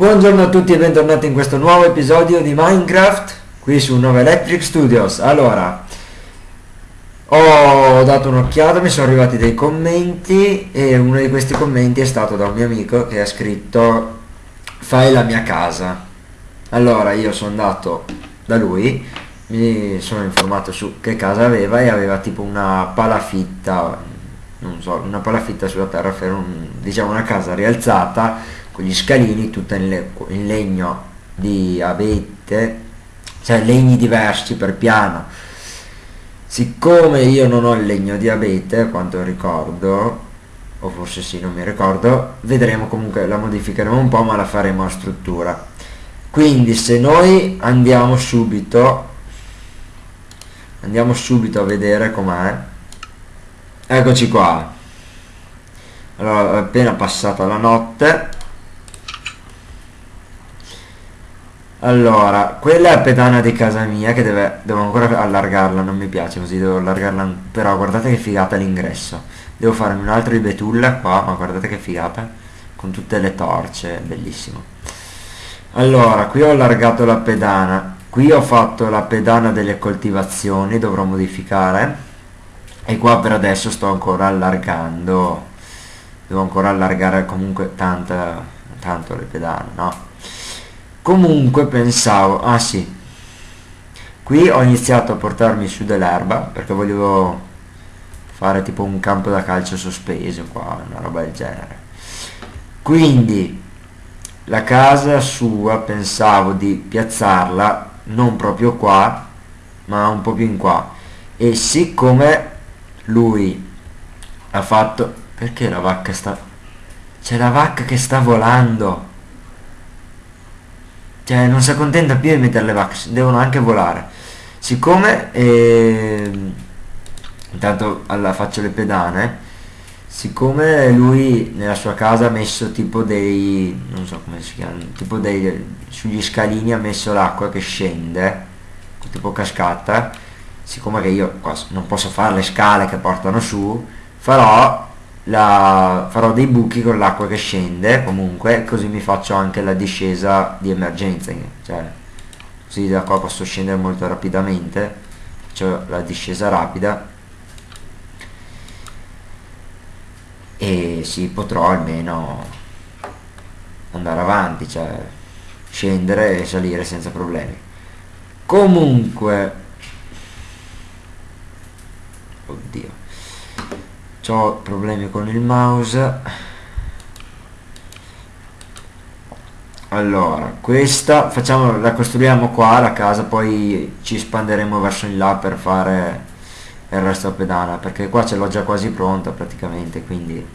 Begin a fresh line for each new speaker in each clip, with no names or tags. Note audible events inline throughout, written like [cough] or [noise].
Buongiorno a tutti e bentornati in questo nuovo episodio di Minecraft qui su Nova Electric Studios. Allora, ho dato un'occhiata, mi sono arrivati dei commenti e uno di questi commenti è stato da un mio amico che ha scritto fai la mia casa. Allora io sono andato da lui, mi sono informato su che casa aveva e aveva tipo una palafitta, non so, una palafitta sulla terra, un, diciamo una casa rialzata con gli scalini tutta in, le, in legno di abete cioè legni diversi per piano. Siccome io non ho il legno di abete quanto ricordo o forse sì non mi ricordo vedremo comunque la modificheremo un po' ma la faremo a struttura. Quindi se noi andiamo subito andiamo subito a vedere com'è. Eccoci qua. Allora appena passata la notte Allora, quella è la pedana di casa mia che deve, devo ancora allargarla, non mi piace così, devo allargarla, però guardate che figata l'ingresso. Devo farmi un altro di betulla qua, ma guardate che figata, con tutte le torce, bellissimo. Allora, qui ho allargato la pedana, qui ho fatto la pedana delle coltivazioni, dovrò modificare, e qua per adesso sto ancora allargando, devo ancora allargare comunque tanta, tanto le pedane, no? Comunque pensavo ah sì. Qui ho iniziato a portarmi su dell'erba perché volevo fare tipo un campo da calcio sospeso qua una roba del genere. Quindi la casa sua pensavo di piazzarla non proprio qua ma un po' più in qua. E siccome lui ha fatto perché la vacca sta c'è la vacca che sta volando cioè non si accontenta più di mettere le vax devono anche volare. Siccome eh, intanto alla faccio le pedane siccome lui nella sua casa ha messo tipo dei non so come si chiama tipo dei sugli scalini ha messo l'acqua che scende tipo cascata siccome che io non posso fare le scale che portano su farò la, farò dei buchi con l'acqua che scende comunque così mi faccio anche la discesa di emergenza cioè così da qua posso scendere molto rapidamente faccio la discesa rapida. E sì potrò almeno andare avanti cioè scendere e salire senza problemi. Comunque oddio ho problemi con il mouse. Allora questa facciamo la costruiamo qua la casa poi ci espanderemo verso in là per fare il resto pedana perché qua ce l'ho già quasi pronta praticamente quindi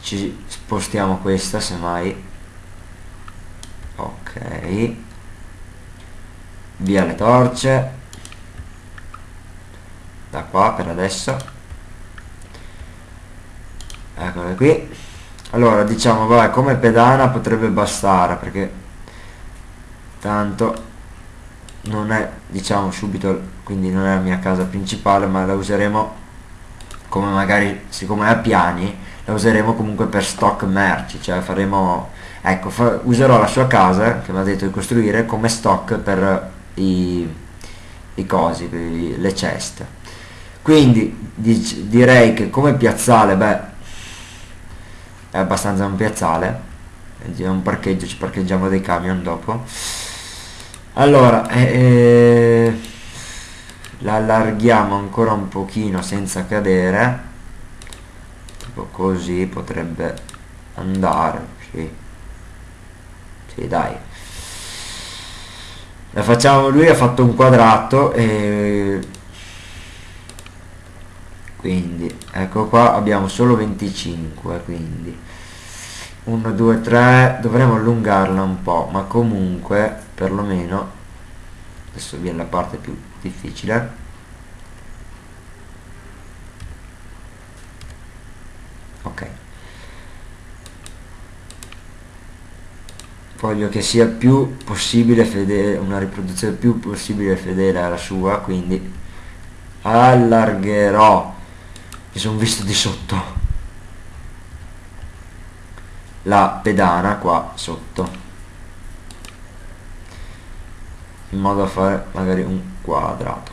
ci spostiamo questa semmai. Ok. Via le torce. Da qua per adesso eccole qui. Allora diciamo vabbè come pedana potrebbe bastare perché tanto non è diciamo subito quindi non è la mia casa principale ma la useremo come magari siccome è a piani la useremo comunque per stock merci cioè faremo ecco fa, userò la sua casa che mi ha detto di costruire come stock per i, i cosi le ceste. Quindi dic direi che come piazzale beh è abbastanza un piazzale. È un parcheggio ci parcheggiamo dei camion dopo. Allora eh, eh, la allarghiamo ancora un pochino senza cadere. Tipo così potrebbe andare sì. Sì dai. La facciamo lui ha fatto un quadrato e quindi ecco qua abbiamo solo 25 quindi. 1 2 3 dovremo allungarla un po ma comunque perlomeno adesso viene la parte più difficile. Ok. Voglio che sia più possibile fedele una riproduzione più possibile fedele alla sua quindi allargherò mi sono visto di sotto. La pedana qua sotto. In modo da fare magari un quadrato.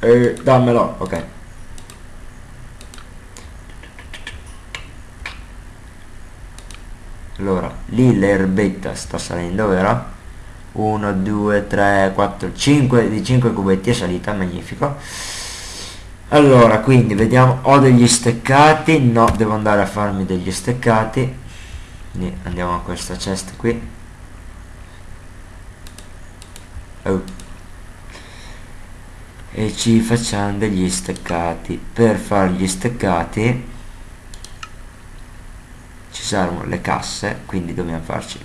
E dammelo ok. Allora lì l'erbetta sta salendo vero? 1 2 3 4 5 di 5 cubetti è salita magnifico allora quindi vediamo. Ho degli steccati. No devo andare a farmi degli steccati. Quindi andiamo a questa cesta qui. Oh. e ci facciamo degli steccati. Per fare gli steccati ci saranno le casse quindi dobbiamo farci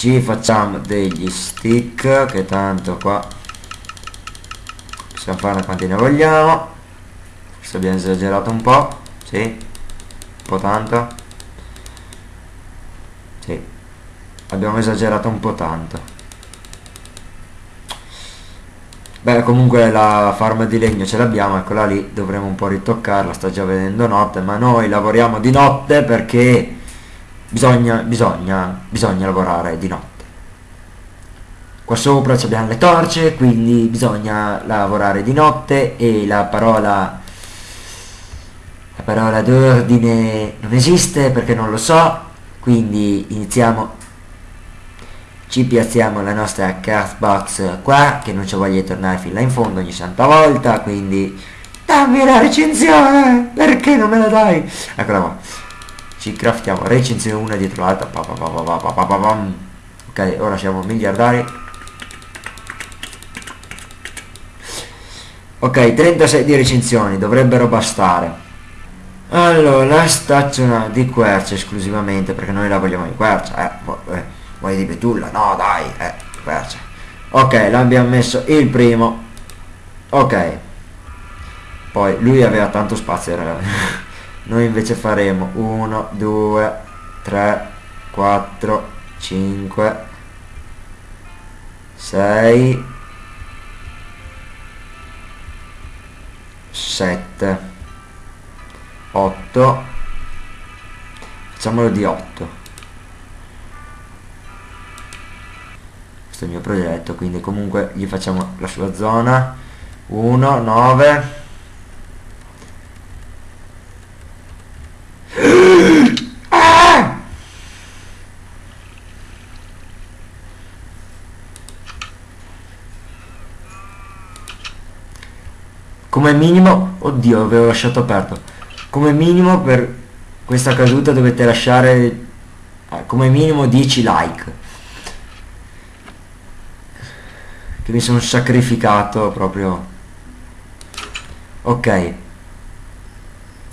ci facciamo degli stick che tanto qua possiamo farne quanti ne vogliamo forse abbiamo esagerato un po' sì un po' tanto. Sì abbiamo esagerato un po' tanto. Beh, comunque la farma di legno ce l'abbiamo, eccola lì, dovremo un po' ritoccarla, sta già vedendo notte, ma noi lavoriamo di notte perché bisogna, bisogna, bisogna lavorare di notte. Qua sopra abbiamo le torce, quindi bisogna lavorare di notte e la parola, la parola d'ordine non esiste perché non lo so, quindi iniziamo. Ci piazziamo la nostra cardbox qua che non ci voglia tornare fin là in fondo ogni santa volta quindi dammi la recensione perché non me la dai? Eccola qua ci craftiamo recensione una dietro l'altra ok ora siamo miliardari. Ok 36 di recensioni dovrebbero bastare. Allora staccionata di quercia esclusivamente perché noi la vogliamo di quercia eh, eh vuoi di betulla no dai eh perce. ok l'abbiamo messo il primo. Ok. Poi lui aveva tanto spazio [laughs] noi invece faremo 1 2 3 4 5 6 7 8 facciamolo di 8 questo è il mio progetto quindi comunque gli facciamo la sua zona. 1 9 come minimo oddio avevo lasciato aperto. Come minimo per questa caduta dovete lasciare eh, come minimo 10 like. Che mi sono sacrificato proprio. Ok.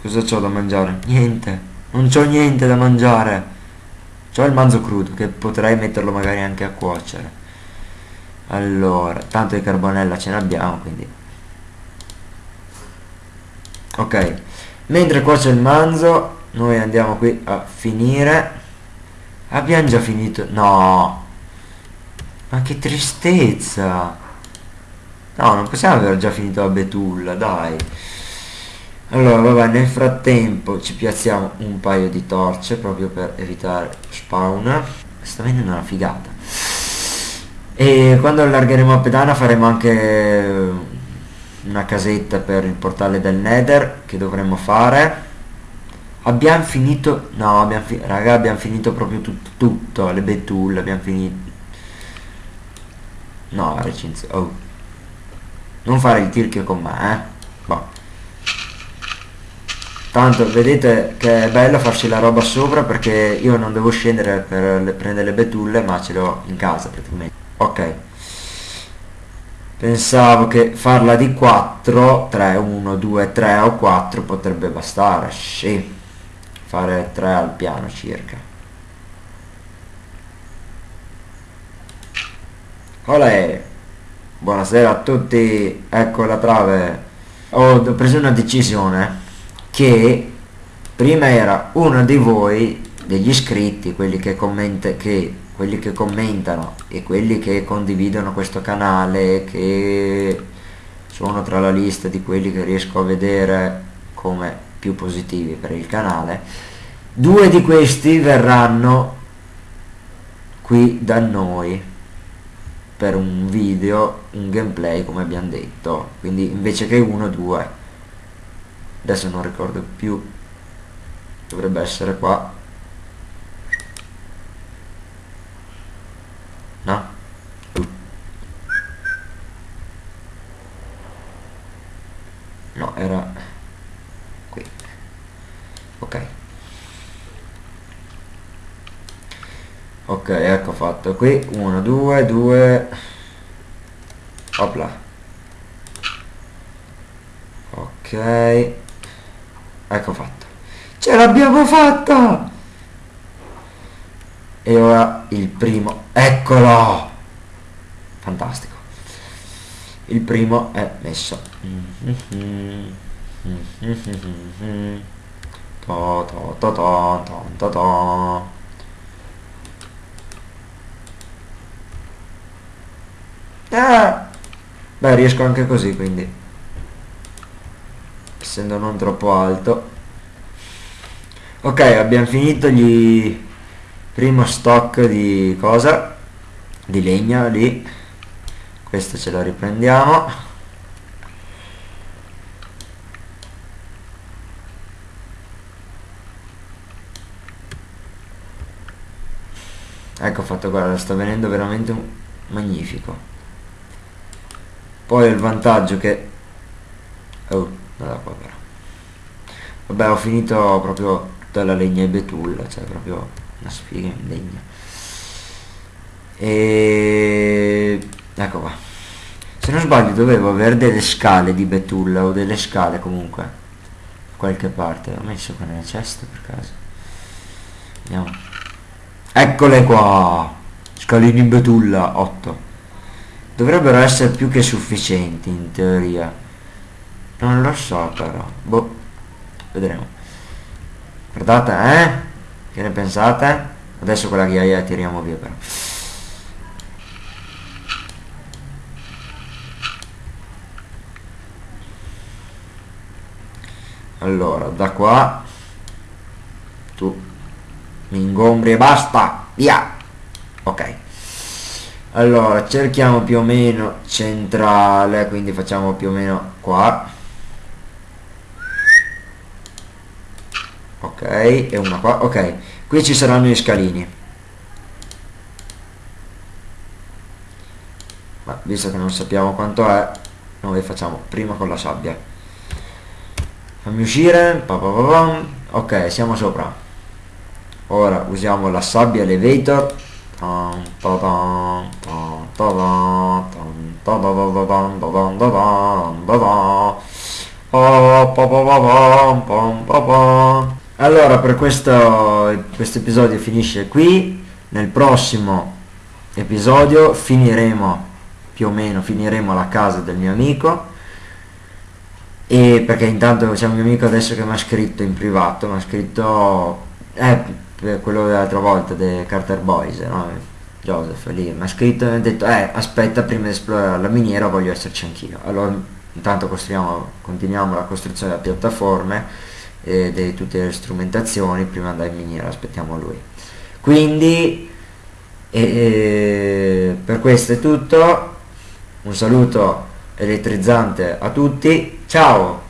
Cosa c'ho da mangiare? niente. Non c'ho niente da mangiare. C'ho il manzo crudo che potrei metterlo magari anche a cuocere. Allora tanto di carbonella ce ne abbiamo quindi ok mentre cuoce il manzo noi andiamo qui a finire abbiamo già finito no ma che tristezza! No, non possiamo aver già finito la betulla, dai. Allora, vabbè, nel frattempo ci piazziamo un paio di torce proprio per evitare spawn. Sta venendo una figata. E quando allargheremo a pedana faremo anche una casetta per il portale del nether che dovremmo fare. Abbiamo finito... No, abbiamo, fi raga, abbiamo finito proprio tutto, tutto le betulle, abbiamo finito No, la recensione. Oh. Non fare il tirchio con me, eh. Boh. Tanto vedete che è bello farci la roba sopra perché io non devo scendere per le, prendere le betulle ma ce l'ho in casa praticamente. Ok. Pensavo che farla di 4, 3, 1, 2, 3 o 4 potrebbe bastare. Sì. Fare 3 al piano circa. Olè! Buonasera a tutti, ecco la trave. Ho preso una decisione che prima era uno di voi, degli iscritti, quelli che, commenta, che, quelli che commentano e quelli che condividono questo canale, che sono tra la lista di quelli che riesco a vedere come più positivi per il canale, due di questi verranno qui da noi per un video un gameplay come abbiamo detto. Quindi invece che uno due. Adesso non ricordo più. Dovrebbe essere qua no no era qui. Ok. Ok ecco fatto. Qui 1 2 2 opla. Ok. Ecco fatto. Ce l'abbiamo fatta! E ora il primo. Eccolo! Fantastico il primo è messo. Ah! Beh, riesco anche così, quindi. Essendo non troppo alto. Ok, abbiamo finito gli primo stock di cosa? Di legna lì. Questo ce lo riprendiamo. Ecco fatto, guarda, sta venendo veramente magnifico. Poi il vantaggio che oh da qua però. Vabbè ho finito proprio dalla legna e betulla cioè proprio una sfiga in legna. E ecco qua. Se non sbaglio dovevo avere delle scale di betulla o delle scale comunque qualche parte. Ho messo qua nella cesta per caso. Andiamo eccole qua! Scalini in betulla 8 dovrebbero essere più che sufficienti in teoria. Non lo so però. Boh. Vedremo. Guardate eh? Che ne pensate? Adesso ghiaia la tiriamo via però allora da qua tu mi ingombri e basta via. Ok. Allora cerchiamo più o meno centrale quindi facciamo più o meno qua. Ok e una qua. Ok qui ci saranno gli scalini. Ma visto che non sappiamo quanto è noi facciamo prima con la sabbia fammi uscire pa pa pa ok siamo sopra ora usiamo la sabbia elevator allora per questo, questo episodio finisce qui nel prossimo episodio finiremo più o meno finiremo la casa del mio amico e perché intanto c'è un mio amico adesso che mi ha scritto in privato mi ha scritto eh, quello dell'altra volta dei Carter Boys, no? Joseph lì mi ha scritto e mi ha detto eh aspetta prima di esplorare la miniera voglio esserci anch'io. Allora intanto costruiamo continuiamo la costruzione della piattaforme e di tutte le strumentazioni prima di andare in miniera aspettiamo lui. Quindi e, per questo è tutto. Un saluto elettrizzante a tutti ciao